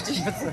вертится.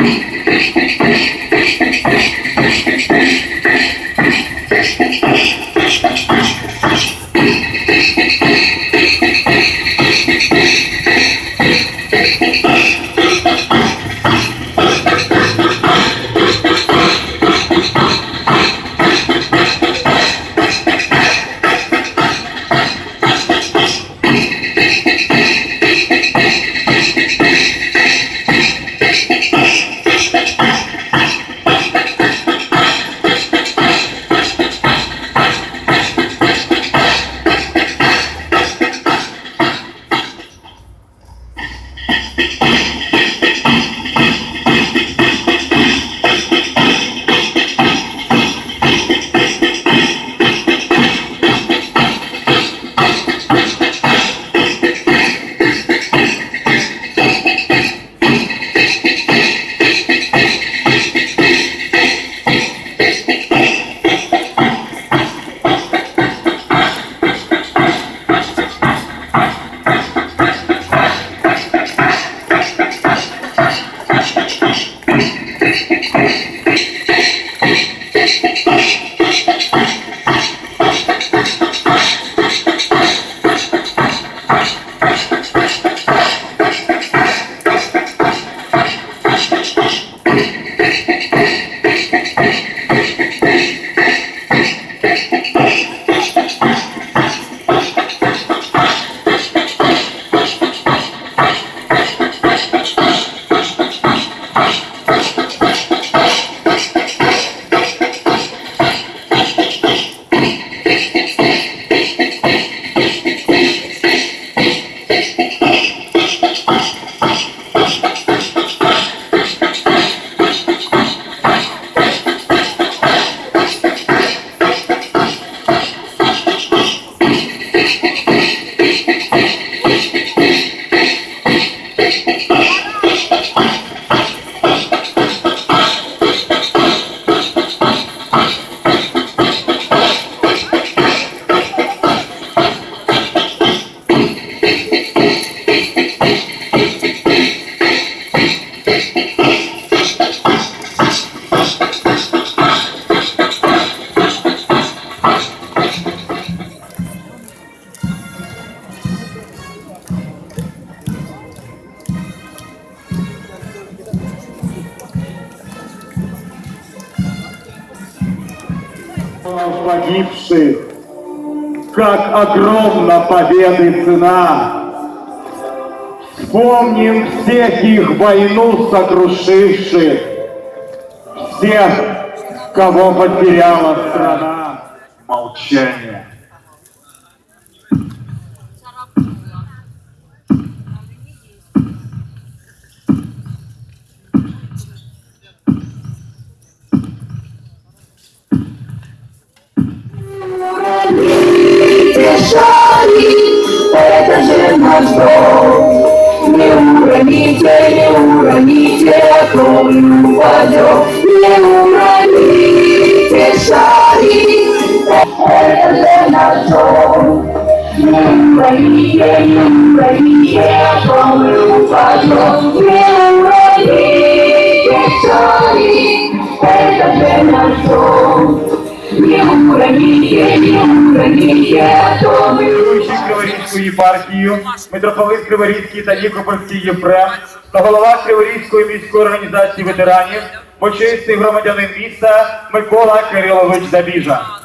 Thank you. погибших, как огромна победы цена. Вспомним всех их войну сокрушивших, всех, кого потеряла страна. Молчание. Уроните шари, это же наш долг. Не уроните, не уроните, а то мы упадем. Не уроните шари, это же наш долг. Не уроните, не уроните, а то мы упадем. Не уроните шари, это же наш долг. Не Криворізької єпархією, митрополит Криворізький та Нікопольський Єфрем та голова Криворізької міської організації ветеранів, почесний громадянин міста Микола Кирилович Забіжа.